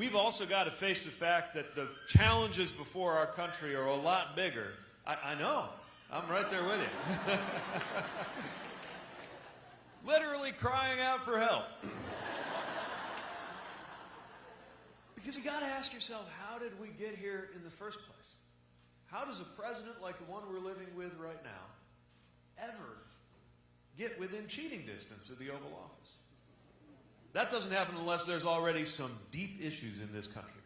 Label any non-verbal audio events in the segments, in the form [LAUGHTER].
we've also got to face the fact that the challenges before our country are a lot bigger. I, I know. I'm right there with you. [LAUGHS] Literally crying out for help. because you got to ask yourself, how did we get here in the first place? How does a president like the one we're living with right now ever get within cheating distance of the Oval Office? That doesn't happen unless there's already some deep issues in this country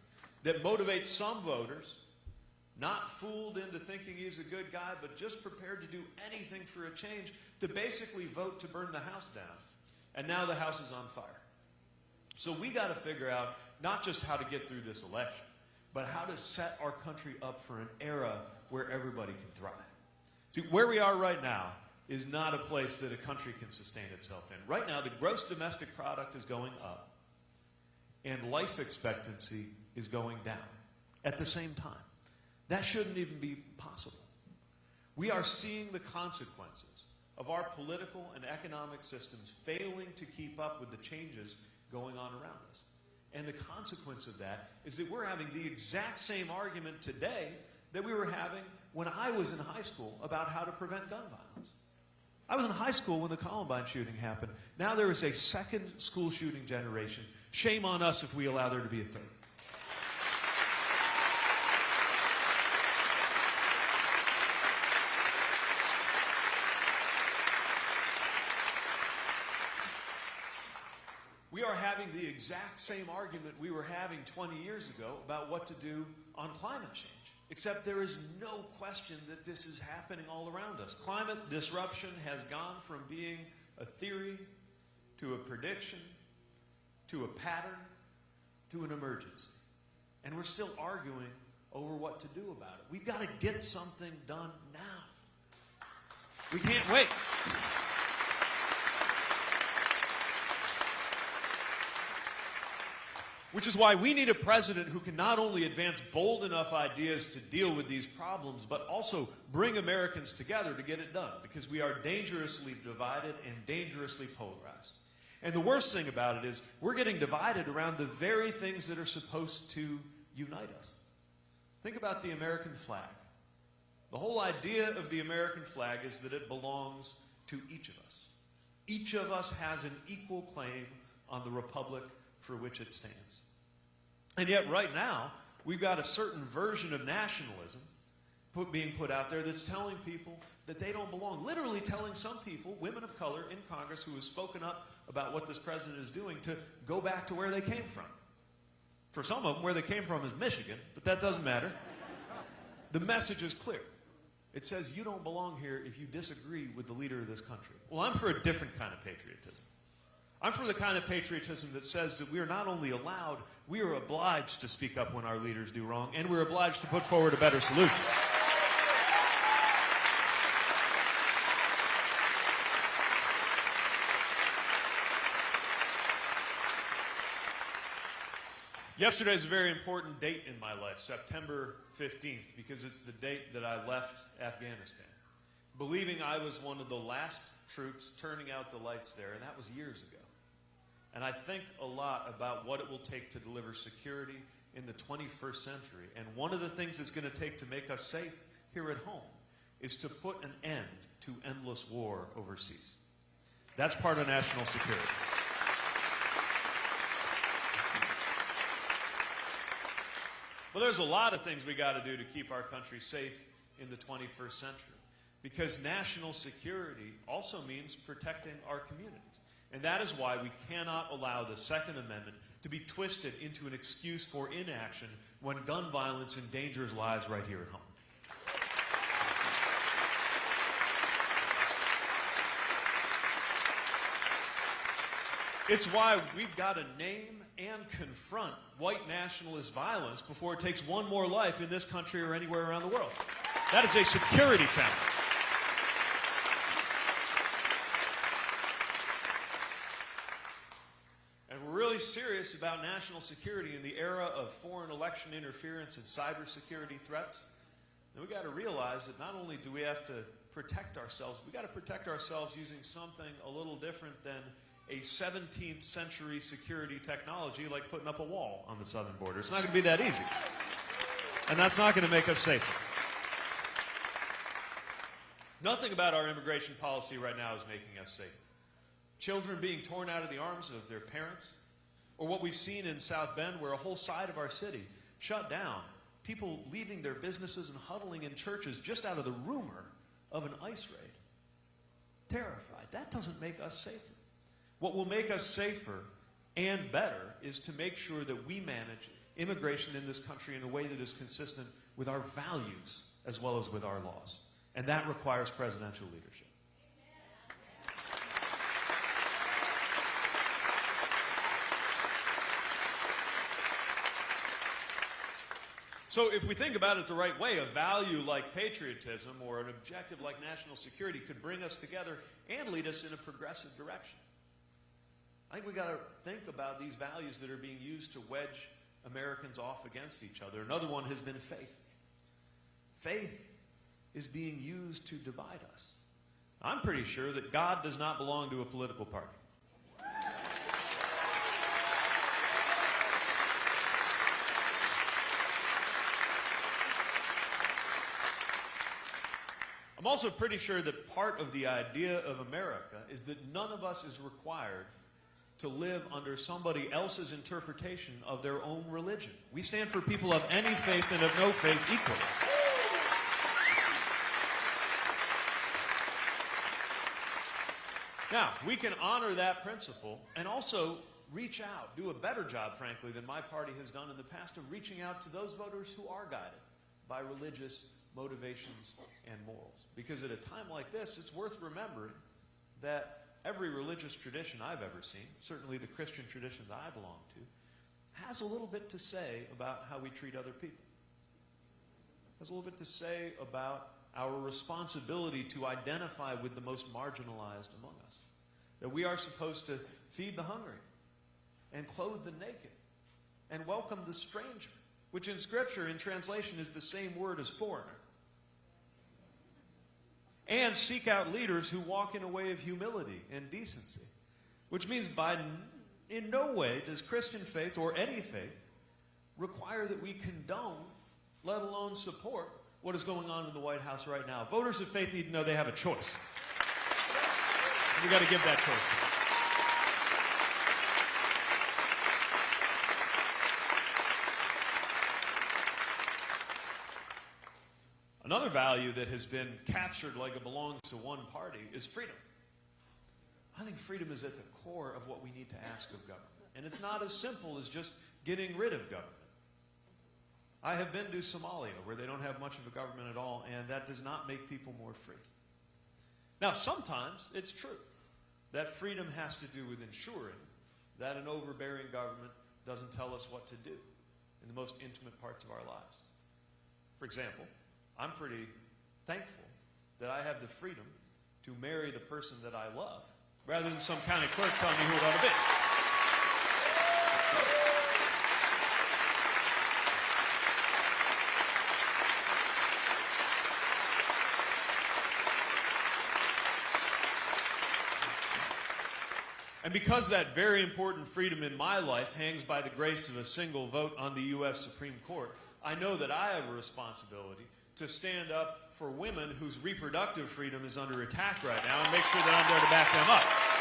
that motivate some voters, not fooled into thinking he's a good guy, but just prepared to do anything for a change, to basically vote to burn the House down. And now the House is on fire. So we got to figure out not just how to get through this election, but how to set our country up for an era where everybody can thrive. See, where we are right now is not a place that a country can sustain itself in. Right now, the gross domestic product is going up, and life expectancy is going down at the same time. That shouldn't even be possible. We are seeing the consequences of our political and economic systems failing to keep up with the changes going on around us. And the consequence of that is that we're having the exact same argument today that we were having when I was in high school about how to prevent gun violence. I was in high school when the Columbine shooting happened. Now there is a second school shooting generation. Shame on us if we allow there to be a third. We are having the exact same argument we were having 20 years ago about what to do on climate change. Except there is no question that this is happening all around us. Climate disruption has gone from being a theory to a prediction to a pattern to an emergency. And we're still arguing over what to do about it. We've got to get something done now. We can't wait. Which is why we need a president who can not only advance bold enough ideas to deal with these problems, but also bring Americans together to get it done. Because we are dangerously divided and dangerously polarized. And the worst thing about it is we're getting divided around the very things that are supposed to unite us. Think about the American flag. The whole idea of the American flag is that it belongs to each of us. Each of us has an equal claim on the republic for which it stands. And yet, right now, we've got a certain version of nationalism put, being put out there that's telling people that they don't belong. Literally telling some people, women of color in Congress who have spoken up about what this president is doing, to go back to where they came from. For some of them, where they came from is Michigan, but that doesn't matter. The message is clear. It says you don't belong here if you disagree with the leader of this country. Well, I'm for a different kind of patriotism. I'm for the kind of patriotism that says that we are not only allowed, we are obliged to speak up when our leaders do wrong, and we're obliged to put forward a better solution. Yesterday is a very important date in my life, September 15th, because it's the date that I left Afghanistan, believing I was one of the last troops turning out the lights there, and that was years ago. And I think a lot about what it will take to deliver security in the 21st century. And one of the things it's going to take to make us safe here at home is to put an end to endless war overseas. That's part of national security. Well, there's a lot of things we got to do to keep our country safe in the 21st century. Because national security also means protecting our communities. And that is why we cannot allow the Second Amendment to be twisted into an excuse for inaction when gun violence endangers lives right here at home. It's why we've got to name and confront white nationalist violence before it takes one more life in this country or anywhere around the world. That is a security challenge. About national security in the era of foreign election interference and cybersecurity threats, then we got to realize that not only do we have to protect ourselves, we've got to protect ourselves using something a little different than a 17th century security technology like putting up a wall on the southern border. It's not going to be that easy. And that's not going to make us safer. Nothing about our immigration policy right now is making us safer. Children being torn out of the arms of their parents, or what we've seen in South Bend, where a whole side of our city shut down, people leaving their businesses and huddling in churches just out of the rumor of an ICE raid. Terrified. That doesn't make us safer. What will make us safer and better is to make sure that we manage immigration in this country in a way that is consistent with our values as well as with our laws. And that requires presidential leadership. So, if we think about it the right way, a value like patriotism or an objective like national security could bring us together and lead us in a progressive direction. I think we've got to think about these values that are being used to wedge Americans off against each other. Another one has been faith. Faith is being used to divide us. I'm pretty sure that God does not belong to a political party. I'm also pretty sure that part of the idea of America is that none of us is required to live under somebody else's interpretation of their own religion. We stand for people of any faith and of no faith equally. Now, we can honor that principle and also reach out, do a better job, frankly, than my party has done in the past of reaching out to those voters who are guided by religious motivations and morals. Because at a time like this, it's worth remembering that every religious tradition I've ever seen, certainly the Christian tradition that I belong to, has a little bit to say about how we treat other people. Has a little bit to say about our responsibility to identify with the most marginalized among us. That we are supposed to feed the hungry and clothe the naked and welcome the stranger, which in Scripture, in translation, is the same word as foreigner. And seek out leaders who walk in a way of humility and decency, which means by in no way does Christian faith or any faith require that we condone, let alone support, what is going on in the White House right now. Voters of faith need to know they have a choice. We've got to give that choice Another value that has been captured like it belongs to one party is freedom. I think freedom is at the core of what we need to ask of government. And it's not as simple as just getting rid of government. I have been to Somalia, where they don't have much of a government at all, and that does not make people more free. Now, sometimes it's true that freedom has to do with ensuring that an overbearing government doesn't tell us what to do in the most intimate parts of our lives. For example, I'm pretty thankful that I have the freedom to marry the person that I love rather than some county clerk telling me who it ought to be. And because that very important freedom in my life hangs by the grace of a single vote on the U.S. Supreme Court, I know that I have a responsibility to stand up for women whose reproductive freedom is under attack right now and make sure that I'm there to back them up.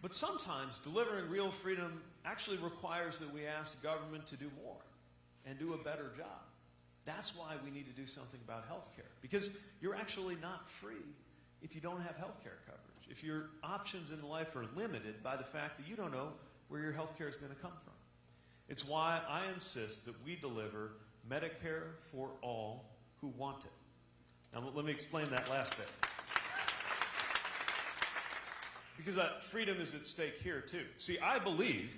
But sometimes delivering real freedom actually requires that we ask government to do more and do a better job. That's why we need to do something about health care. Because you're actually not free if you don't have health care coverage. If your options in life are limited by the fact that you don't know where your health care is going to come from. It's why I insist that we deliver Medicare for all who want it. Now, let me explain that last bit. Because uh, freedom is at stake here, too. See, I believe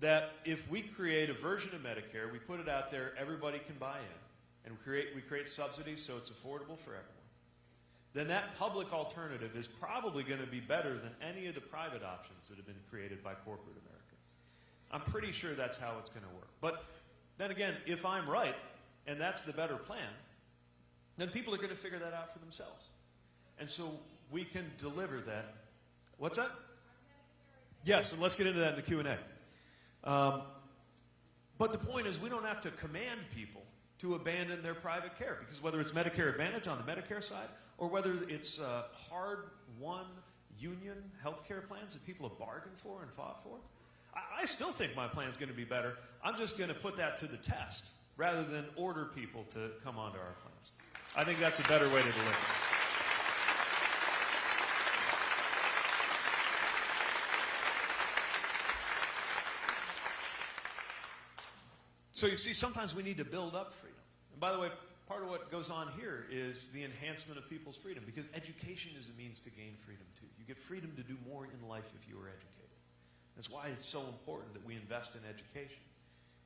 that if we create a version of Medicare, we put it out there, everybody can buy in, and we create, we create subsidies so it's affordable for everyone, then that public alternative is probably going to be better than any of the private options that have been created by corporate America. I'm pretty sure that's how it's going to work. But Then again, if I'm right, and that's the better plan, then people are going to figure that out for themselves. And so we can deliver that. What's that? Yes, and let's get into that in the Q&A. Um, but the point is, we don't have to command people to abandon their private care because whether it's Medicare Advantage on the Medicare side or whether it's uh, hard-won union health care plans that people have bargained for and fought for, I, I still think my plan is going to be better. I'm just going to put that to the test rather than order people to come onto our plans. I think that's a better way to deliver. So you see, sometimes we need to build up freedom. And by the way, part of what goes on here is the enhancement of people's freedom because education is a means to gain freedom too. You get freedom to do more in life if you are educated. That's why it's so important that we invest in education.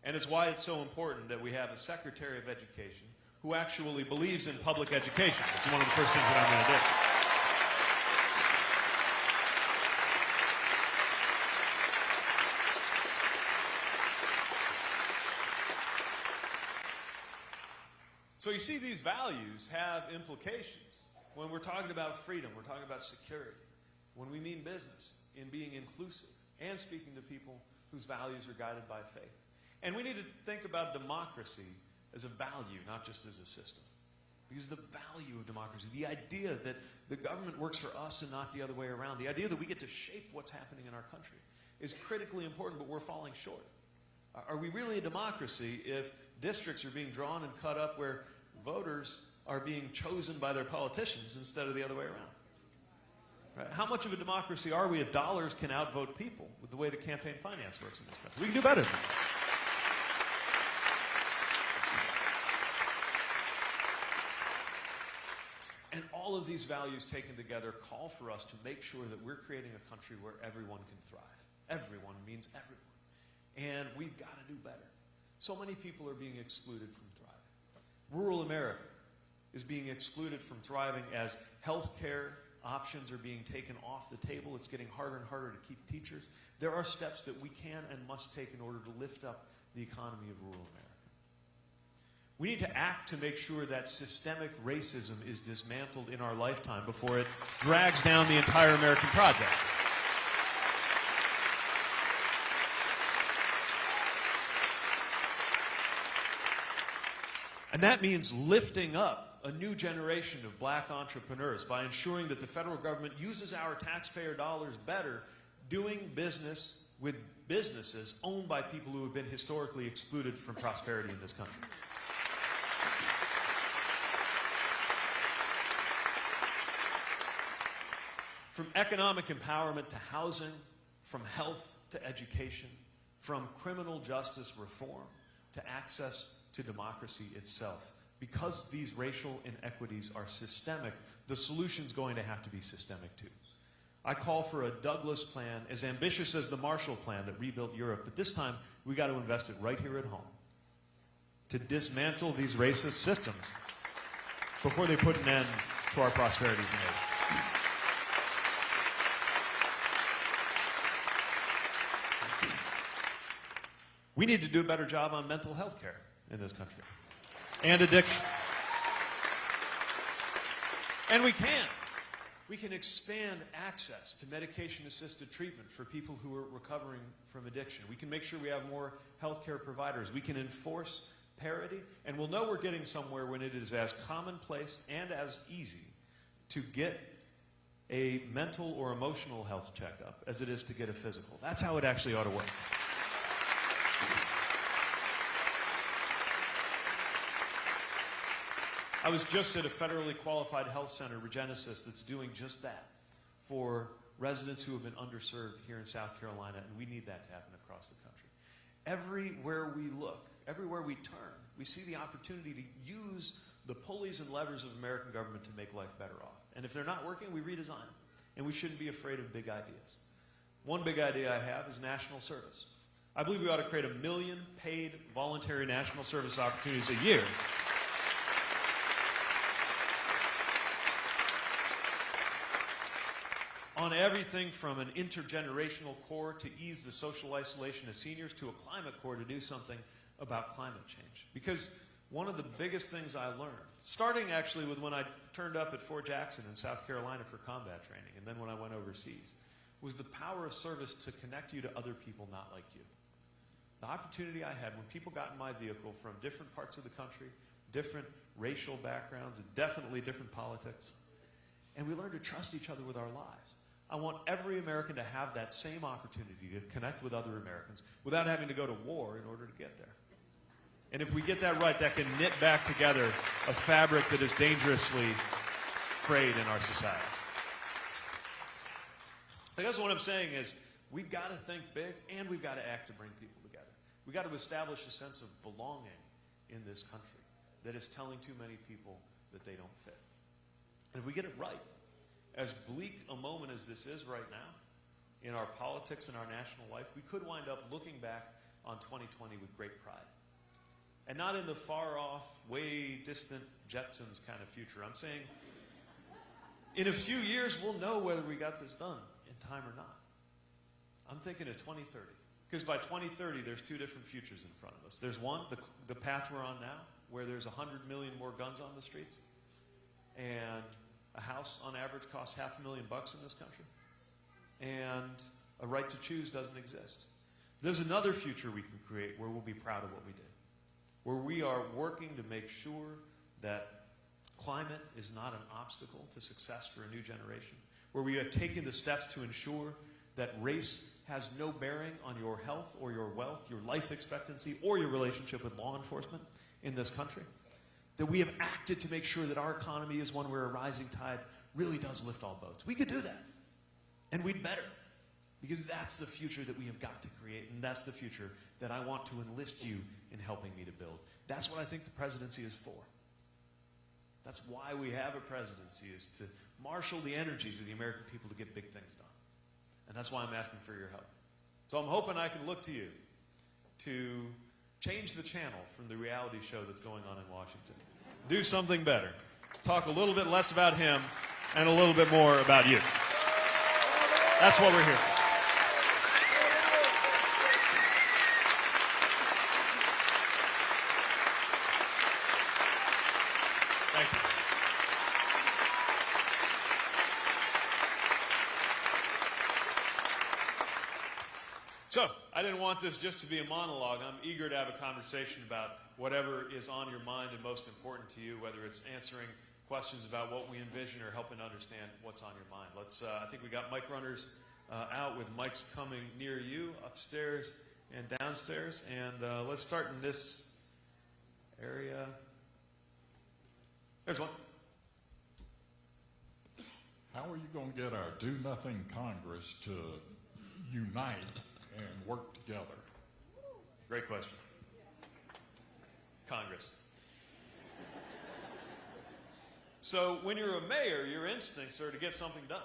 And it's why it's so important that we have a Secretary of Education who actually believes in public education. It's one of the first things that I'm going to do. So you see, these values have implications. When we're talking about freedom, we're talking about security. When we mean business, in being inclusive and speaking to people whose values are guided by faith. And we need to think about democracy as a value, not just as a system. Because the value of democracy, the idea that the government works for us and not the other way around, the idea that we get to shape what's happening in our country is critically important, but we're falling short. Are we really a democracy if districts are being drawn and cut up where voters are being chosen by their politicians instead of the other way around? Right? How much of a democracy are we if dollars can outvote people with the way the campaign finance works in this country? We can do better. And all of these values taken together call for us to make sure that we're creating a country where everyone can thrive. Everyone means everyone. And we've got to do better. So many people are being excluded from. Rural America is being excluded from thriving as health care options are being taken off the table. It's getting harder and harder to keep teachers. There are steps that we can and must take in order to lift up the economy of rural America. We need to act to make sure that systemic racism is dismantled in our lifetime before it drags down the entire American project. And that means lifting up a new generation of black entrepreneurs by ensuring that the federal government uses our taxpayer dollars better doing business with businesses owned by people who have been historically excluded from prosperity in this country. From economic empowerment to housing, from health to education, from criminal justice reform to access to democracy itself. Because these racial inequities are systemic, the solution's going to have to be systemic too. I call for a Douglass plan as ambitious as the Marshall Plan that rebuilt Europe, but this time we got to invest it right here at home to dismantle these racist systems before they put an end to our prosperities. We need to do a better job on mental health care in this country and addiction. And we can. We can expand access to medication assisted treatment for people who are recovering from addiction. We can make sure we have more healthcare providers. We can enforce parity, and we'll know we're getting somewhere when it is as commonplace and as easy to get a mental or emotional health checkup as it is to get a physical. That's how it actually ought to work. I was just at a federally qualified health center, Regenesis, that's doing just that for residents who have been underserved here in South Carolina, and we need that to happen across the country. Everywhere we look, everywhere we turn, we see the opportunity to use the pulleys and levers of American government to make life better off. And if they're not working, we redesign them. And we shouldn't be afraid of big ideas. One big idea I have is national service. I believe we ought to create a million paid voluntary national service opportunities a year on everything from an intergenerational corps to ease the social isolation of seniors to a climate corps to do something about climate change. Because one of the biggest things I learned, starting actually with when I turned up at Fort Jackson in South Carolina for combat training, and then when I went overseas, was the power of service to connect you to other people not like you. The opportunity I had when people got in my vehicle from different parts of the country, different racial backgrounds, and definitely different politics, and we learned to trust each other with our lives. I want every American to have that same opportunity to connect with other Americans without having to go to war in order to get there. And if we get that right, that can knit back together a fabric that is dangerously frayed in our society. I guess what I'm saying is we've got to think big and we've got to act to bring people together. We've got to establish a sense of belonging in this country that is telling too many people that they don't fit. And if we get it right, as bleak a moment as this is right now in our politics and our national life, we could wind up looking back on 2020 with great pride. And not in the far off, way distant Jetsons kind of future. I'm saying in a few years, we'll know whether we got this done in time or not. I'm thinking of 2030. Because by 2030, there's two different futures in front of us. There's one, the, the path we're on now, where there's 100 million more guns on the streets, and a house on average costs half a million bucks in this country, and a right to choose doesn't exist. There's another future we can create where we'll be proud of what we did, where we are working to make sure that climate is not an obstacle to success for a new generation, where we have taken the steps to ensure that race has no bearing on your health or your wealth, your life expectancy, or your relationship with law enforcement in this country. That we have acted to make sure that our economy is one where a rising tide really does lift all boats. We could do that. And we'd better. Because that's the future that we have got to create, and that's the future that I want to enlist you in helping me to build. That's what I think the presidency is for. That's why we have a presidency, is to marshal the energies of the American people to get big things done. And that's why I'm asking for your help. So I'm hoping I can look to you to change the channel from the reality show that's going on in Washington. Do something better. Talk a little bit less about him and a little bit more about you. That's what we're here for. Thank you. So, I didn't want this just to be a monologue. I'm eager to have a conversation about whatever is on your mind and most important to you, whether it's answering questions about what we envision or helping to understand what's on your mind. Let's, uh, I think we got mic runners uh, out with mics coming near you, upstairs and downstairs. And uh, let's start in this area. There's one. How are you going to get our do nothing Congress to unite and work together? Great question. Congress. So, when you're a mayor, your instincts are to get something done.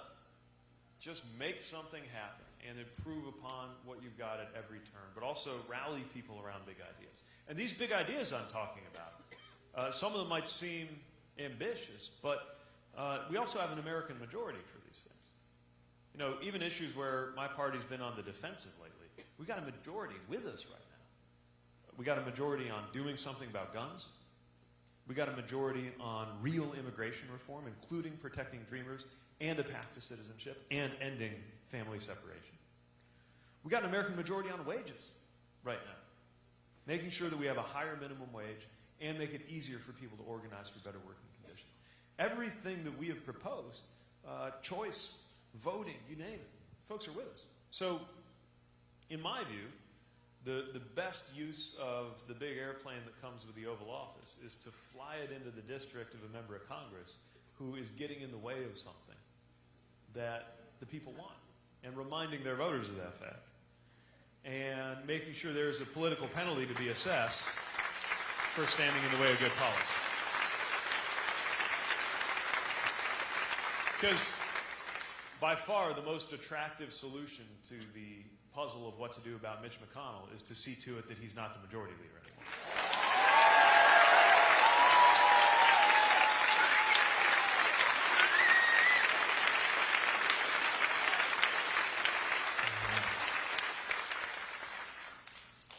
Just make something happen and improve upon what you've got at every turn, but also rally people around big ideas. And these big ideas I'm talking about, uh, some of them might seem ambitious, but uh, we also have an American majority for these things. You know, even issues where my party's been on the defensive lately, we got a majority with us right. We got a majority on doing something about guns. We got a majority on real immigration reform, including protecting dreamers and a path to citizenship and ending family separation. We got an American majority on wages right now, making sure that we have a higher minimum wage and make it easier for people to organize for better working conditions. Everything that we have proposed, uh, choice, voting, you name it, folks are with us. So, in my view, the, the best use of the big airplane that comes with the Oval Office is to fly it into the district of a member of Congress who is getting in the way of something that the people want and reminding their voters of that fact and making sure there's a political penalty to be assessed for standing in the way of good policy. Because by far the most attractive solution to the puzzle of what to do about Mitch McConnell is to see to it that he's not the majority leader anymore.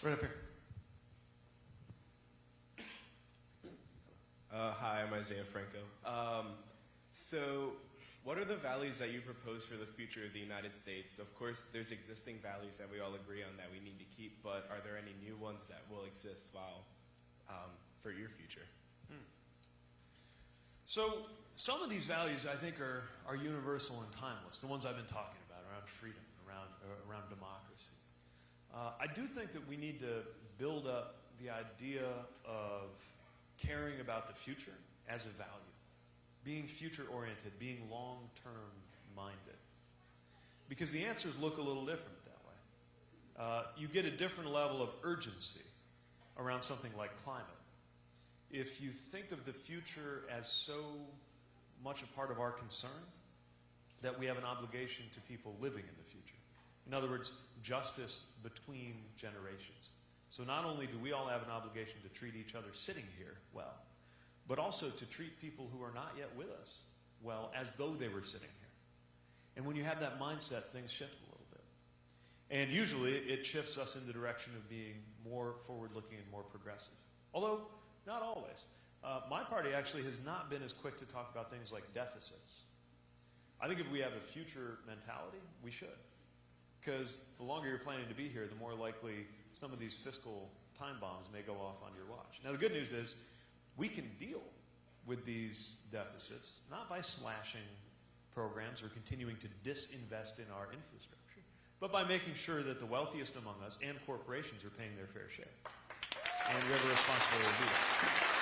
Right up here. Uh, hi, I'm Isaiah Franco. Um, so what are the values that you propose for the future of the United States? Of course, there's existing values that we all agree on that we need to keep, but are there any new ones that will exist while um, for your future? So some of these values I think are, are universal and timeless, the ones I've been talking about around freedom, around, uh, around democracy. Uh, I do think that we need to build up the idea of caring about the future as a value, being future oriented, being long term minded. Because the answers look a little different that way. Uh, you get a different level of urgency around something like climate if you think of the future as so much a part of our concern that we have an obligation to people living in the future. In other words, justice between generations. So not only do we all have an obligation to treat each other sitting here well, but also to treat people who are not yet with us well as though they were sitting here. And when you have that mindset, things shift a little bit. And usually it shifts us in the direction of being more forward looking and more progressive. Although, not always. Uh, my party actually has not been as quick to talk about things like deficits. I think if we have a future mentality, we should. Because the longer you're planning to be here, the more likely some of these fiscal time bombs may go off on your watch. Now, the good news is we can deal with these deficits not by slashing programs or continuing to disinvest in our infrastructure, but by making sure that the wealthiest among us and corporations are paying their fair share and we have a responsibility to do that.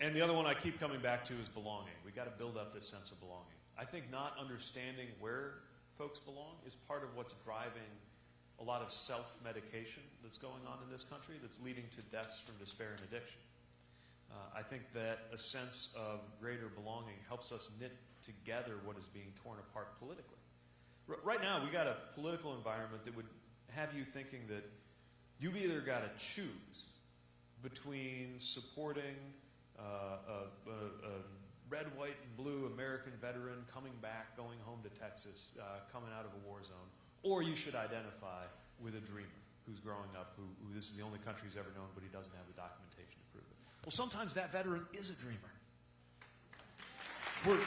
And the other one I keep coming back to is belonging. We've got to build up this sense of belonging. I think not understanding where folks belong is part of what's driving a lot of self-medication that's going on in this country that's leading to deaths from despair and addiction. Uh, I think that a sense of greater belonging helps us knit together what is being torn apart politically. R- right now, we got a political environment that would have you thinking that you've either got to choose between supporting uh, a, a, a, red, white, and blue American veteran coming back, going home to Texas, uh, coming out of a war zone, or you should identify with a dreamer who's growing up, who, who this is the only country he's ever known, but he doesn't have the documentation to prove it. Well, sometimes that veteran is a dreamer. We're,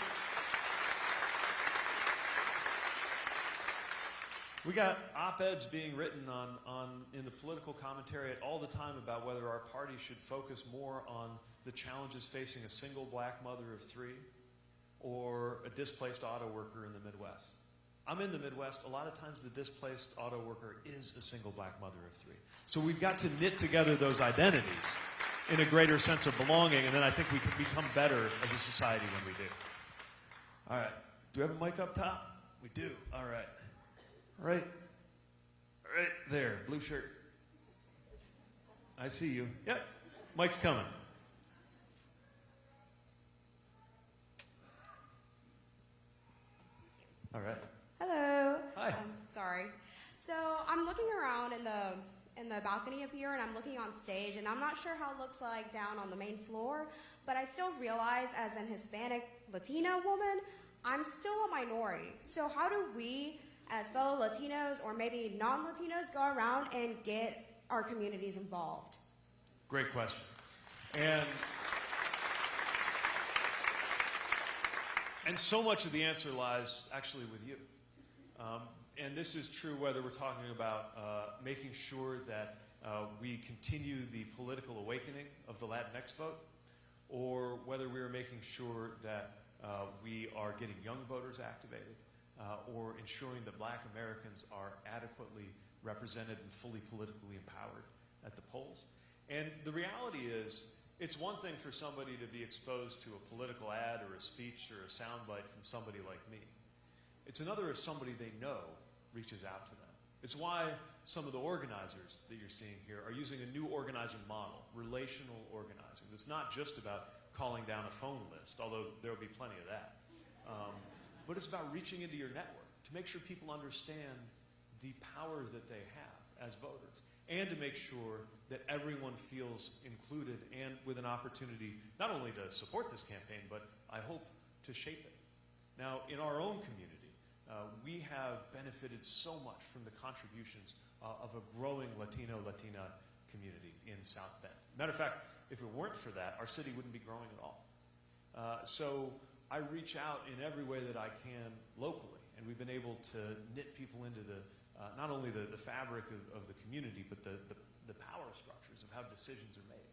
We got op-eds being written on, on in the political commentary all the time about whether our party should focus more on the challenges facing a single black mother of three or a displaced auto worker in the Midwest. I'm in the Midwest. A lot of times the displaced auto worker is a single black mother of three. So we've got to knit together those identities in a greater sense of belonging, and then I think we can become better as a society when we do. All right. Do we have a mic up top? We do. All right. Right, right there, blue shirt. I see you. Yep, mic's coming. All right. Hello. Hi. Um, sorry. So I'm looking around in the in the balcony up here, and I'm looking on stage, and I'm not sure how it looks like down on the main floor, but I still realize, as an Hispanic Latina woman, I'm still a minority. So how do we, as fellow Latinos or maybe non-Latinos, go around and get our communities involved? Great question. And and so much of the answer lies actually with you. Um, and this is true whether we're talking about uh, making sure that uh, we continue the political awakening of the Latinx vote, or whether we are making sure that uh, we are getting young voters activated, uh, or ensuring that black Americans are adequately represented and fully politically empowered at the polls. And the reality is, it's one thing for somebody to be exposed to a political ad or a speech or a soundbite from somebody like me. It's another if somebody they know reaches out to them. It's why some of the organizers that you're seeing here are using a new organizing model, relational organizing. It's not just about calling down a phone list, although there will be plenty of that. Um, but it's about reaching into your network to make sure people understand the power that they have as voters and to make sure that everyone feels included and with an opportunity not only to support this campaign, but I hope to shape it. Now, in our own community, uh, we have benefited so much from the contributions uh, of a growing Latino Latina community in South Bend. Matter of fact, if it weren't for that, our city wouldn't be growing at all. Uh, so I reach out in every way that I can locally, and we've been able to knit people into the uh, not only the, the fabric of, of the community, but the, the, the power structures of how decisions are made.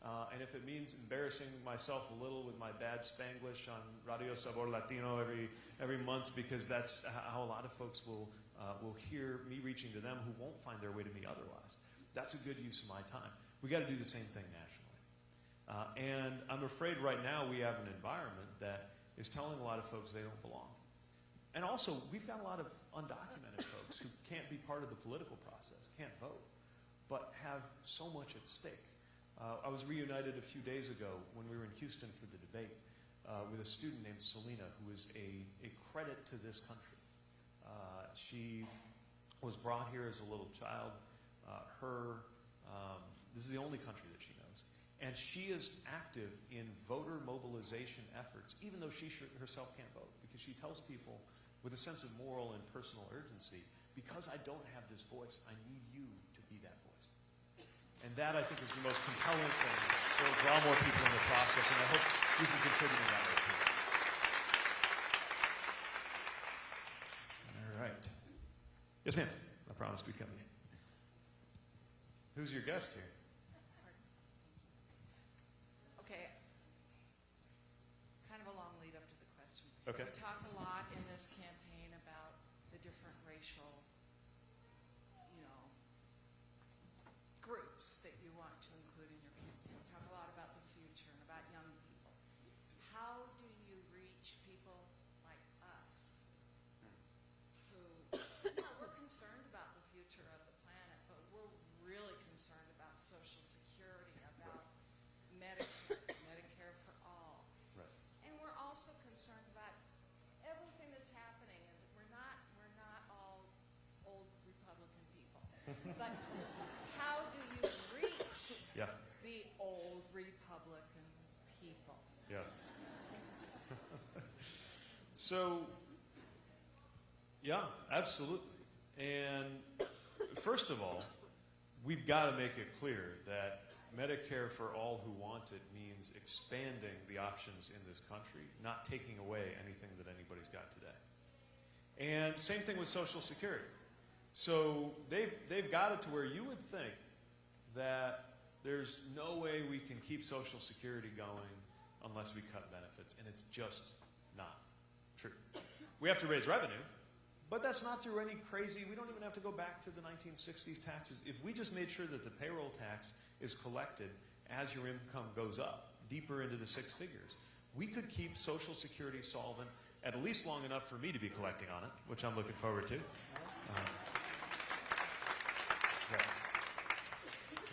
Uh, and if it means embarrassing myself a little with my bad Spanglish on Radio Sabor Latino every every month, because that's how a lot of folks will uh, will hear me reaching to them who won't find their way to me otherwise. That's a good use of my time. We got to do the same thing nationally. Uh, and I'm afraid right now we have an environment that is telling a lot of folks they don't belong. And also, we've got a lot of undocumented folks who can't be part of the political process, can't vote, but have so much at stake. Uh, I was reunited a few days ago when we were in Houston for the debate uh, with a student named Selena, who is a, a credit to this country. Uh, she was brought here as a little child. Uh, her, um, this is the only country that she knows. And she is active in voter mobilization efforts, even though she sh- herself can't vote, because she tells people with a sense of moral and personal urgency, because I don't have this voice, I need you to be that voice. And that, I think, is the most compelling thing will draw more people in the process, and I hope you can contribute in that way too. All right. Yes, ma'am. I promised we'd come in. Who's your guest here? Okay. Kind of a long lead up to the question. Okay. We talk a lot in this campaign about the different racial, you know, groups that you want to include in your campaign. We talk a lot about the future and about young people. How do you reach people like us who, you know, we're concerned about the future of the planet, but we're really concerned about social security, about Medicare, Medicare for all. Right. And we're also concerned about everything that's happening, and we're not, we're not all old Republican people. But how do you reach Yeah. the old Republican people? Yeah. So, yeah, absolutely. And first of all, we've got to make it clear that Medicare for all who want it means expanding the options in this country, not taking away anything that anybody's got today. And same thing with Social Security. So they've, they've got it to where you would think that there's no way we can keep Social Security going unless we cut benefits, and it's just true. We have to raise revenue, but that's not through any crazy, we don't even have to go back to the 1960s taxes. If we just made sure that the payroll tax is collected as your income goes up, deeper into the six figures, we could keep Social Security solvent at least long enough for me to be collecting on it, which I'm looking forward to. Um, right.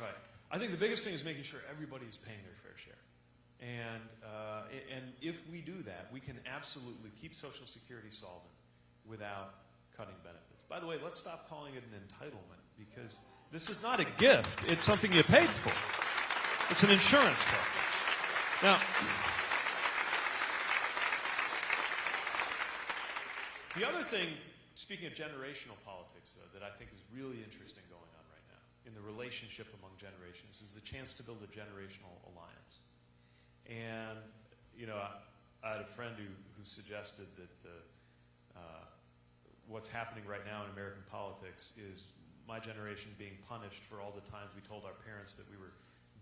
Right. I think the biggest thing is making sure everybody is paying their fair share. And, uh, and if we do that, we can absolutely keep Social Security solvent without cutting benefits. By the way, let's stop calling it an entitlement because this is not a gift, it's something you paid for. It's an insurance card. Now, the other thing, speaking of generational politics, though, that I think is really interesting going on right now in the relationship among generations is the chance to build a generational alliance. And, you know, I, I had a friend who, who suggested that the, uh, what's happening right now in American politics is my generation being punished for all the times we told our parents that we were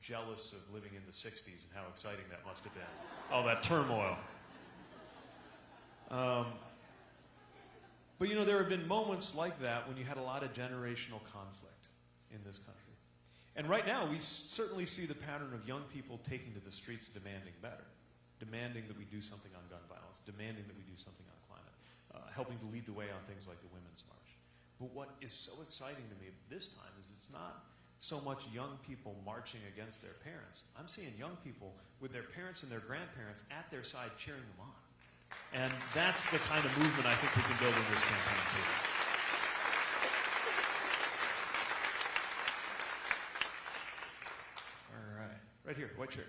jealous of living in the 60s and how exciting that must have been. All that turmoil. Um, but you know, there have been moments like that when you had a lot of generational conflict in this country. And right now, we certainly see the pattern of young people taking to the streets demanding better, demanding that we do something on gun violence, demanding that we do something on climate, uh, helping to lead the way on things like the Women's March. But what is so exciting to me this time is it's not so much young people marching against their parents. I'm seeing young people with their parents and their grandparents at their side cheering them on. And that's the kind of movement I think we can build in this campaign, too. All right. Right here, white shirt.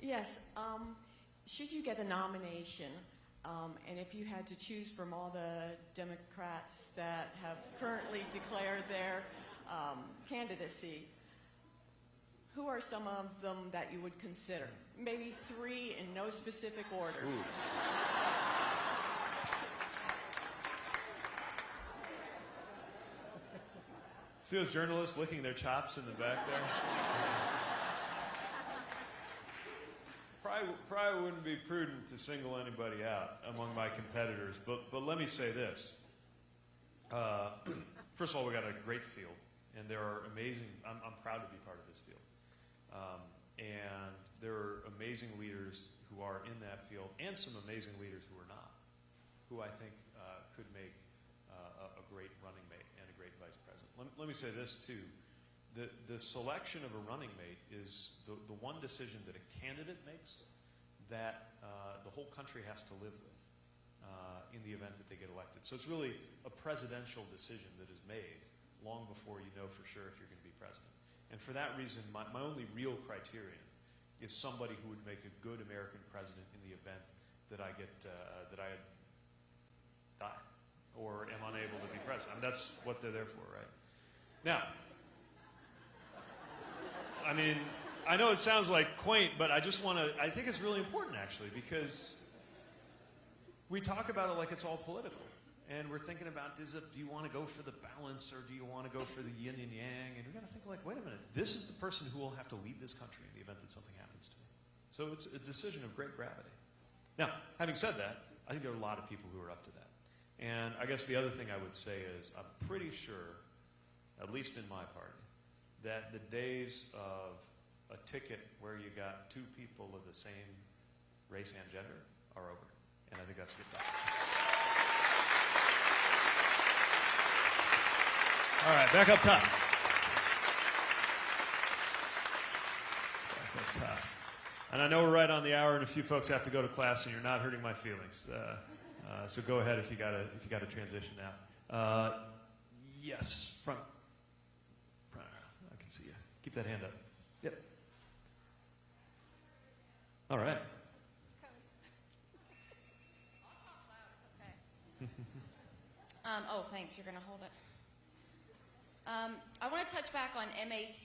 Yes. Um, should you get the nomination, Um, and if you had to choose from all the Democrats that have currently declared their um, candidacy, who are some of them that you would consider? Maybe three in no specific order. See those journalists licking their chops in the back there? [LAUGHS] probably, probably wouldn't be prudent to single anybody out among my competitors, but, but let me say this. Uh, [CLEARS THROAT] first of all, we got a great field, and there are amazing, I'm, I'm proud to be part of this field. Um, and there are amazing leaders who are in that field, and some amazing leaders who are not, who I think uh, could make uh, a, a great running mate and a great vice president. Let, let me say this too. The, the selection of a running mate is the, the one decision that a candidate makes that uh, the whole country has to live with uh, in the event that they get elected. So it's really a presidential decision that is made long before you know for sure if you're going to be president. And for that reason, my, my only real criterion is somebody who would make a good American president in the event that I get uh, that I die or am unable to be president. I mean, that's what they're there for, right? Now, I mean, I know it sounds like quaint, but I just want to, I think it's really important actually because we talk about it like it's all political. And we're thinking about, is it, do you want to go for the balance or do you want to go for the yin and yang? And we got to think like, wait a minute, this is the person who will have to lead this country in the event that something happens to me. So it's a decision of great gravity. Now, having said that, I think there are a lot of people who are up to that. And I guess the other thing I would say is I'm pretty sure, at least in my party, that the days of a ticket where you got two people of the same race and gender are over. And I think that's good. All right, back up top. Back up top. And I know we're right on the hour, and a few folks have to go to class, and you're not hurting my feelings. Uh, uh, so go ahead if you got to if you got to transition now. Uh, yes, front. I can see you. Keep that hand up. Yep. All right. [LAUGHS] Um, oh, thanks. You're going to hold it. Um, I want to touch back on MAT,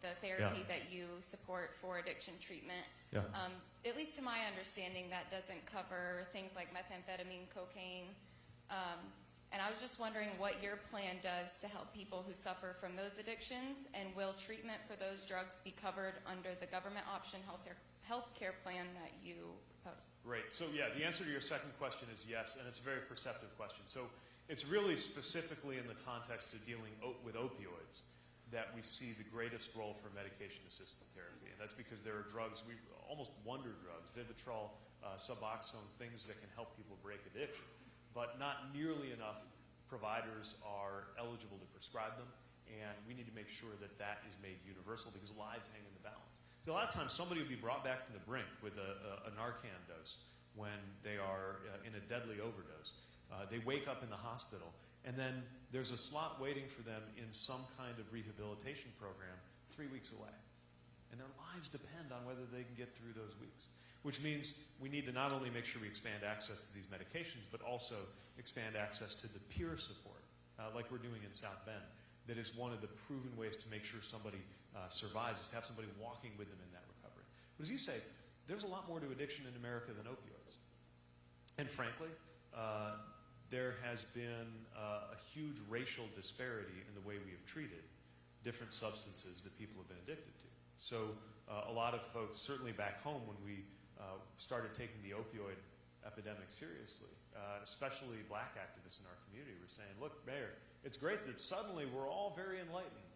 the therapy Yeah. that you support for addiction treatment. Yeah. Um, at least to my understanding, that doesn't cover things like methamphetamine, cocaine. And I was just wondering what your plan does to help people who suffer from those addictions, and will treatment for those drugs be covered under the government option healthcare healthcare plan that you propose? Great. So yeah, the answer to your second question is yes, and it's a very perceptive question. So it's really specifically in the context of dealing with opioids that we see the greatest role for medication-assisted therapy, and that's because there are drugs we almost wonder drugs, Vivitrol, uh, Suboxone, things that can help people break addiction, but not nearly enough providers are eligible to prescribe them, and we need to make sure that that is made universal because lives hang in the balance. See, a lot of times somebody will be brought back from the brink with a, a, a Narcan dose when they are uh, in a deadly overdose. Uh, they wake up in the hospital, and then there's a slot waiting for them in some kind of rehabilitation program three weeks away. And their lives depend on whether they can get through those weeks. Which means we need to not only make sure we expand access to these medications, but also expand access to the peer support, uh, like we're doing in South Bend. That is one of the proven ways to make sure somebody uh, survives, is to have somebody walking with them in that recovery. But as you say, there's a lot more to addiction in America than opioids. And frankly, uh, there has been uh, a huge racial disparity in the way we have treated different substances that people have been addicted to. So uh, a lot of folks, certainly back home when we uh, started taking the opioid epidemic seriously, uh, especially black activists in our community were saying, look, Mayor, it's great that suddenly we're all very enlightened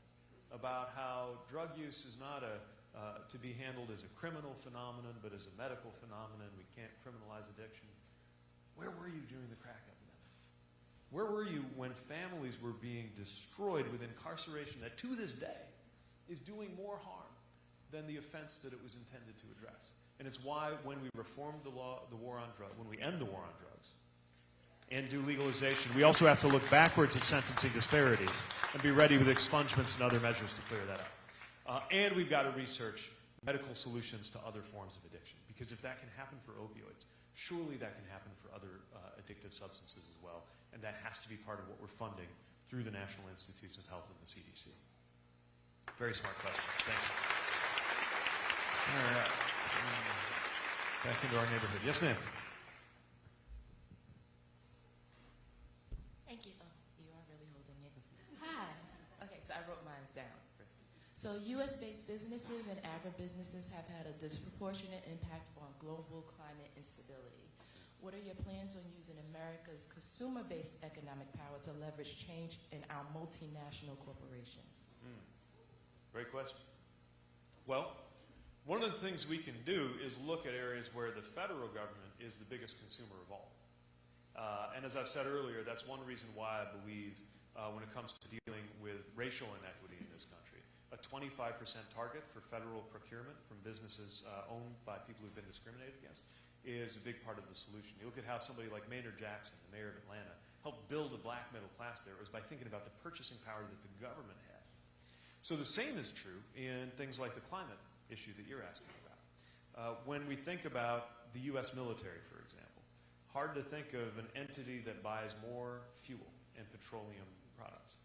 about how drug use is not a, uh, to be handled as a criminal phenomenon, but as a medical phenomenon. We can't criminalize addiction. Where were you during the crack epidemic? Where were you when families were being destroyed with incarceration that to this day is doing more harm than the offense that it was intended to address? And it's why when we reform the law, the war on drugs, when we end the war on drugs and do legalization, we also have to look backwards at sentencing disparities and be ready with expungements and other measures to clear that up. Uh, and we've got to research medical solutions to other forms of addiction because if that can happen for opioids, surely that can happen for other uh, addictive substances as well. And that has to be part of what we're funding through the National Institutes of Health and the CDC. Very smart question. Thank you. All right. Back into our neighborhood. Yes, ma'am. Thank you. Oh, you are really holding it. Hi. Okay, so I wrote mine down. So U.S.-based businesses and agribusinesses have had a disproportionate impact on global climate instability. What are your plans on using America's consumer-based economic power to leverage change in our multinational corporations? Hmm. Great question. Well, one of the things we can do is look at areas where the federal government is the biggest consumer of all. Uh, and as I've said earlier, that's one reason why I believe uh, when it comes to dealing with racial inequity in this country, a 25% target for federal procurement from businesses uh, owned by people who've been discriminated against is a big part of the solution. You look at how somebody like Maynard Jackson, the mayor of Atlanta, helped build a black middle class there. It was by thinking about the purchasing power that the government had. So the same is true in things like the climate issue that you're asking about. Uh, when we think about the U.S. military, for example, hard to think of an entity that buys more fuel and petroleum products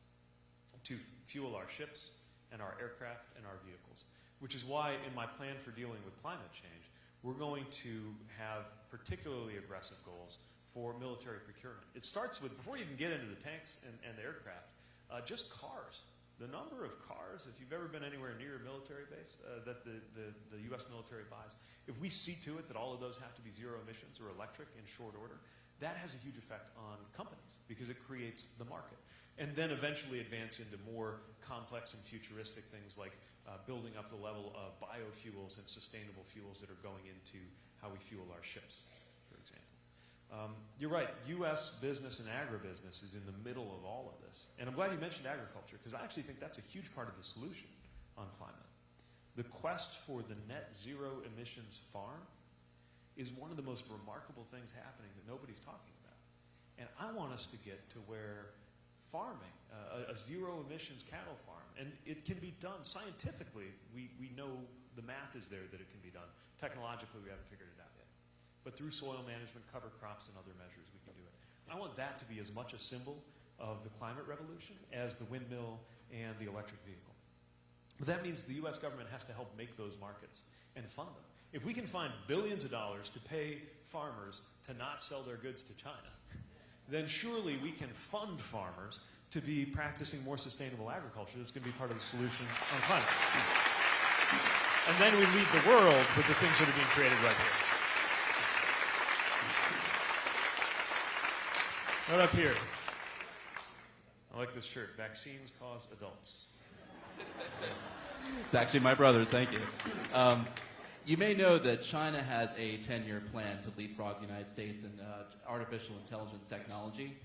to fuel our ships and our aircraft and our vehicles. Which is why, in my plan for dealing with climate change, we're going to have particularly aggressive goals for military procurement. It starts with, before you can get into the tanks and, and the aircraft, uh, just cars. The number of cars, if you've ever been anywhere near a military base, uh, that the, the, the U.S. military buys, if we see to it that all of those have to be zero emissions or electric in short order, that has a huge effect on companies because it creates the market. And then eventually advance into more complex and futuristic things like uh, building up the level of biofuels and sustainable fuels that are going into how we fuel our ships. Um, you're right, U.S. business and agribusiness is in the middle of all of this. And I'm glad you mentioned agriculture because I actually think that's a huge part of the solution on climate. The quest for the net zero emissions farm is one of the most remarkable things happening that nobody's talking about. And I want us to get to where farming, uh, a, a zero emissions cattle farm, and it can be done scientifically. We, we know the math is there that it can be done. Technologically, we haven't figured it out yet. But through soil management, cover crops, and other measures, we can do it. I want that to be as much a symbol of the climate revolution as the windmill and the electric vehicle. But that means the U.S. government has to help make those markets and fund them. If we can find billions of dollars to pay farmers to not sell their goods to China, then surely we can fund farmers to be practicing more sustainable agriculture. That's going to be part of the solution on climate. And then we lead the world with the things that are being created right here. What up here? I like this shirt. Vaccines cause adults. It's actually my brother's. Thank you. Um, you may know that China has a 10-year plan to leapfrog the United States in uh, artificial intelligence technology.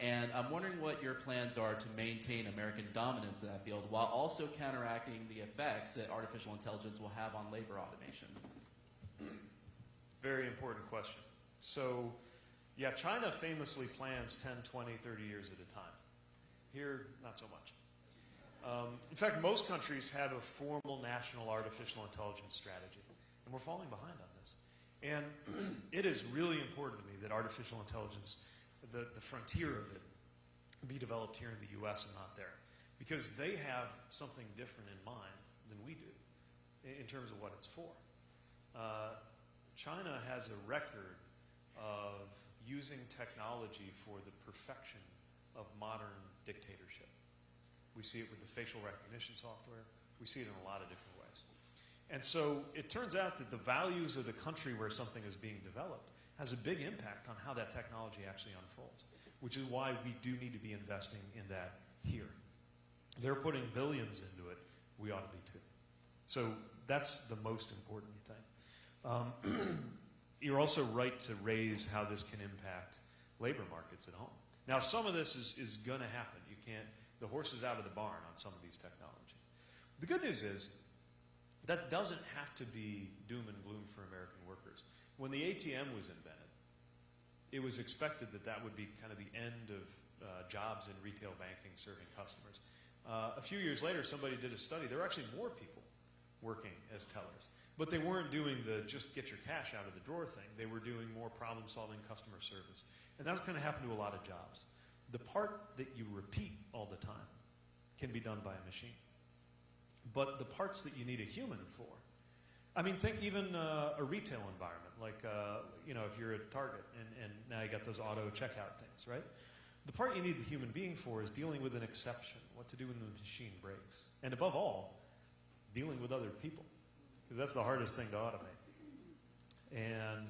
And I'm wondering what your plans are to maintain American dominance in that field while also counteracting the effects that artificial intelligence will have on labor automation. Very important question. So, yeah, China famously plans 10, 20, 30 years at a time. Here, not so much. Um, in fact, most countries have a formal national artificial intelligence strategy, and we're falling behind on this. And [CLEARS THROAT] it is really important to me that artificial intelligence, the, the frontier of it, be developed here in the U.S. and not there. Because they have something different in mind than we do in, in terms of what it's for. Uh, China has a record of using technology for the perfection of modern dictatorship. We see it with the facial recognition software. We see it in a lot of different ways. And so it turns out that the values of the country where something is being developed has a big impact on how that technology actually unfolds, which is why we do need to be investing in that here. They're putting billions into it. We ought to be too. So that's the most important thing. Um, [CLEARS THROAT] you're also right to raise how this can impact labor markets at home. Now, some of this is, is going to happen. You can't, the horse is out of the barn on some of these technologies. The good news is that doesn't have to be doom and gloom for American workers. When the ATM was invented, it was expected that that would be kind of the end of uh, jobs in retail banking serving customers. Uh, a few years later, somebody did a study. There were actually more people working as tellers. But they weren't doing the just get your cash out of the drawer thing. They were doing more problem solving customer service. And that's going to happen to a lot of jobs. The part that you repeat all the time can be done by a machine. But the parts that you need a human for, I mean, think even uh, a retail environment, like, uh, you know, if you're at Target and, and now you got those auto checkout things, right? The part you need the human being for is dealing with an exception, what to do when the machine breaks. And above all, dealing with other people, because that's the hardest thing to automate. And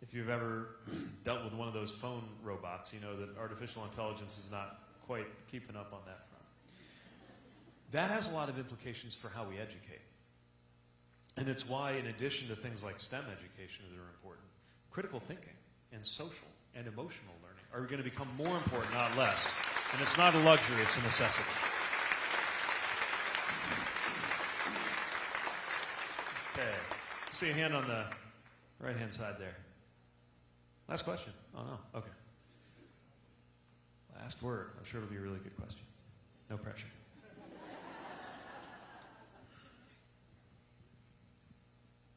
if you've ever [CLEARS THROAT] dealt with one of those phone robots, you know that artificial intelligence is not quite keeping up on that front. That has a lot of implications for how we educate. And it's why, in addition to things like STEM education that are important, critical thinking and social and emotional learning are going to become more important, not less. And it's not a luxury, it's a necessity. Okay. See a hand on the right hand side there. Last question. Oh, no. Okay. Last word. I'm sure it'll be a really good question. No pressure.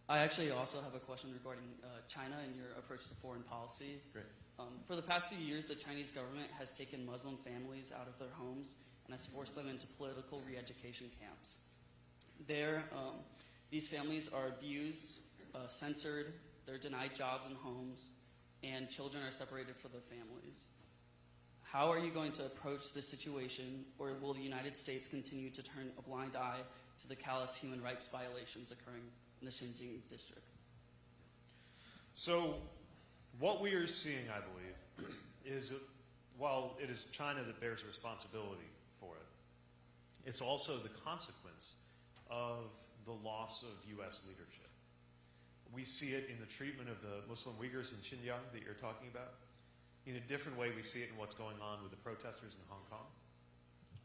I actually also have a question regarding uh, China and your approach to foreign policy. Great. Um, for the past few years, the Chinese government has taken Muslim families out of their homes and has forced them into political re-education camps. There, um, these families are abused, uh, censored, they're denied jobs and homes, and children are separated from their families. How are you going to approach this situation, or will the United States continue to turn a blind eye to the callous human rights violations occurring in the Xinjiang district? So, what we are seeing, I believe, [CLEARS THROAT] is while it is China that bears responsibility for it, it's also the consequence of the loss of U.S. leadership. We see it in the treatment of the Muslim Uyghurs in Xinjiang that you're talking about. In a different way, we see it in what's going on with the protesters in Hong Kong.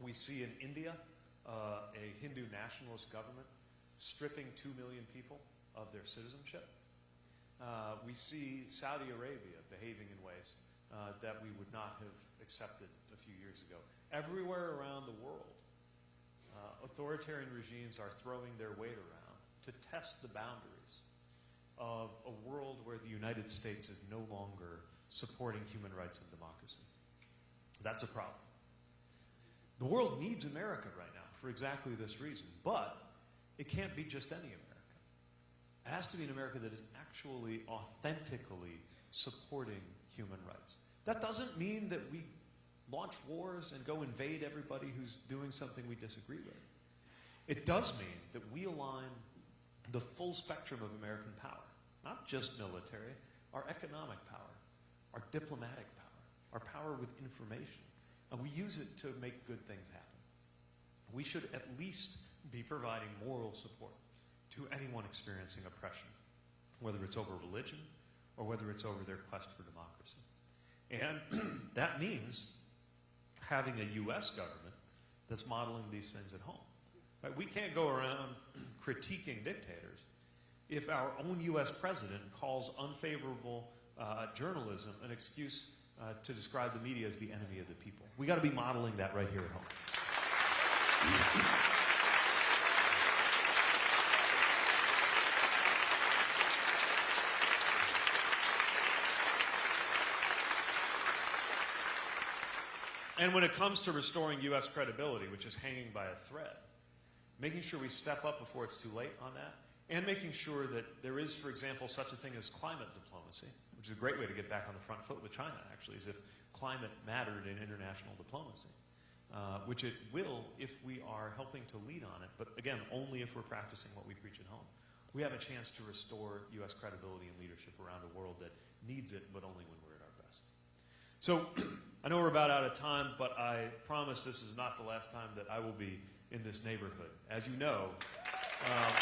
We see in India uh, a Hindu nationalist government stripping two million people of their citizenship. Uh, we see Saudi Arabia behaving in ways uh, that we would not have accepted a few years ago. Everywhere around the world, uh, authoritarian regimes are throwing their weight around to test the boundaries of a world where the United States is no longer supporting human rights and democracy. That's a problem. The world needs America right now for exactly this reason, but it can't be just any America. It has to be an America that is actually authentically supporting human rights. That doesn't mean that we launch wars and go invade everybody who's doing something we disagree with. It does mean that we align the full spectrum of American power, not just military, our economic power, our diplomatic power, our power with information, and we use it to make good things happen. We should at least be providing moral support to anyone experiencing oppression, whether it's over religion or whether it's over their quest for democracy. And [CLEARS THROAT] that means having a U.S. government that's modeling these things at home. Right? We can't go around [CLEARS THROAT] critiquing dictators if our own U.S. president calls unfavorable uh, journalism an excuse uh, to describe the media as the enemy of the people. We got to be modeling that right here at home. And when it comes to restoring U.S. credibility, which is hanging by a thread, making sure we step up before it's too late on that, and making sure that there is, for example, such a thing as climate diplomacy, which is a great way to get back on the front foot with China, actually, is if climate mattered in international diplomacy, uh, which it will if we are helping to lead on it, but again, only if we're practicing what we preach at home. We have a chance to restore U.S. credibility and leadership around a world that needs it, but only when we're. So, [CLEARS THROAT] I know we're about out of time, but I promise this is not the last time that I will be in this neighborhood. As you know, um,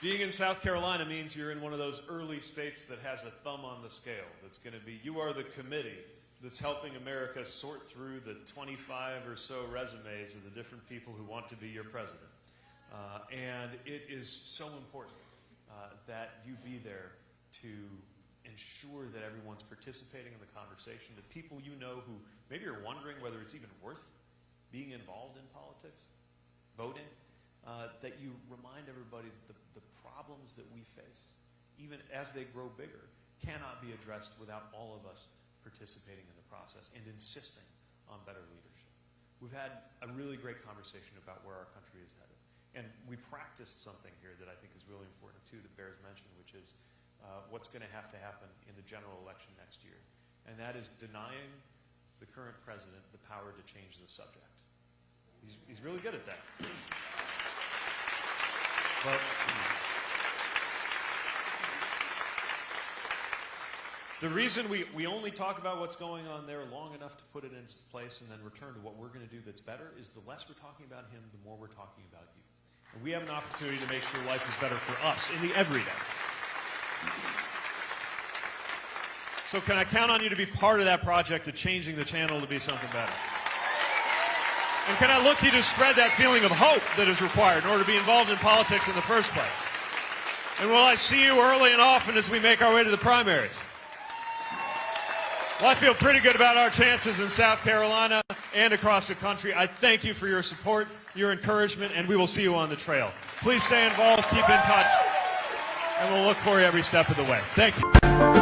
being in South Carolina means you're in one of those early states that has a thumb on the scale. That's going to be, you are the committee that's helping America sort through the 25 or so resumes of the different people who want to be your president. Uh, and it is so important uh, that you be there to ensure that everyone's participating in the conversation, that people you know who maybe are wondering whether it's even worth being involved in politics, voting, uh, that you remind everybody that the, the problems that we face, even as they grow bigger, cannot be addressed without all of us participating in the process and insisting on better leadership. We've had a really great conversation about where our country is headed. And we practiced something here that I think is really important too, that bears mention, which is uh, what's going to have to happen in the general election next year. And that is denying the current president the power to change the subject. He's, he's really good at that. But the reason we, we only talk about what's going on there long enough to put it into place and then return to what we're going to do that's better is the less we're talking about him, the more we're talking about you. We have an opportunity to make sure life is better for us in the everyday. So can I count on you to be part of that project of changing the channel to be something better? And can I look to you to spread that feeling of hope that is required in order to be involved in politics in the first place? And will I see you early and often as we make our way to the primaries? Well, I feel pretty good about our chances in South Carolina and across the country. I thank you for your support, your encouragement, and we will see you on the trail. Please stay involved, keep in touch, and we'll look for you every step of the way. Thank you.